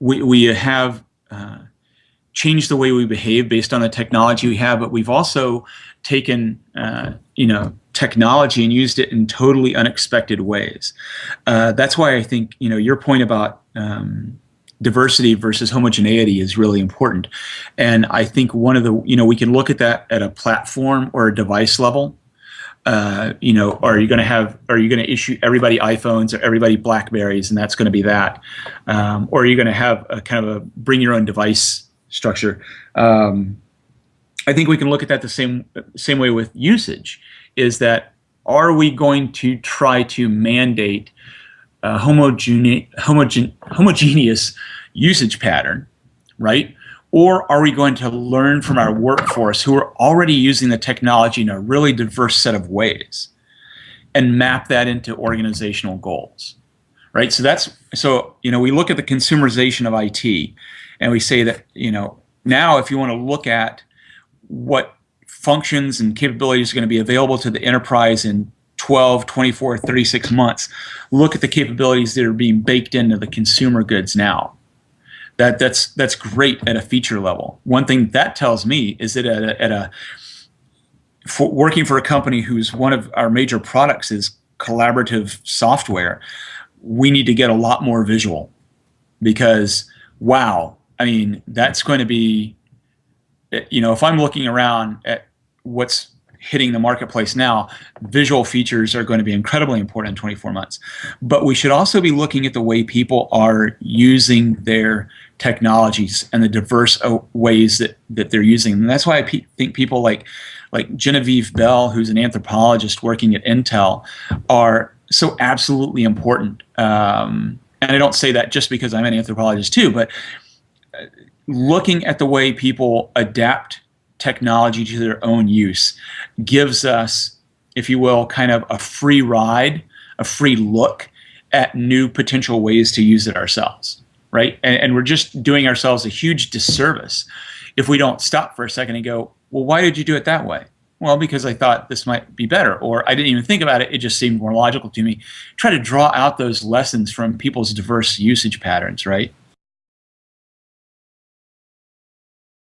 we, we have uh, changed the way we behave based on the technology we have, but we've also taken, uh, you know, technology and used it in totally unexpected ways. Uh, that's why I think, you know, your point about um, diversity versus homogeneity is really important. And I think one of the, you know, we can look at that at a platform or a device level. Uh, you know, are you going to have, are you going to issue everybody iPhones or everybody Blackberries, and that's going to be that, um, or are you going to have a kind of a bring your own device structure. Um, I think we can look at that the same same way with usage. Is that are we going to try to mandate a homogene homogen homogeneous usage pattern, right? Or are we going to learn from our workforce who are already using the technology in a really diverse set of ways and map that into organizational goals? Right? So that's so you know, we look at the consumerization of IT and we say that you know now if you want to look at what functions and capabilities are going to be available to the enterprise in 12 24 36 months look at the capabilities that are being baked into the consumer goods now that that's that's great at a feature level. One thing that tells me is that at a, at a for working for a company whose one of our major products is collaborative software we need to get a lot more visual because wow I mean, that's going to be, eh, you know, if I'm looking around at what's hitting the marketplace now, visual features are going to be incredibly important in 24 months. But we should also be looking at the way people are using their technologies and the diverse uh, ways that, that they're using them. And that's why I pe think people like, like Genevieve Bell, who's an anthropologist working at Intel, are so absolutely important. Um, and I don't say that just because I'm an anthropologist too, but looking at the way people adapt technology to their own use gives us, if you will, kind of a free ride, a free look at new potential ways to use it ourselves, right? And, and we're just doing ourselves a huge disservice if we don't stop for a second and go, well, why did you do it that way? Well, because I thought this might be better, or I didn't even think about it. It just seemed more logical to me. Try to draw out those lessons from people's diverse usage patterns, right?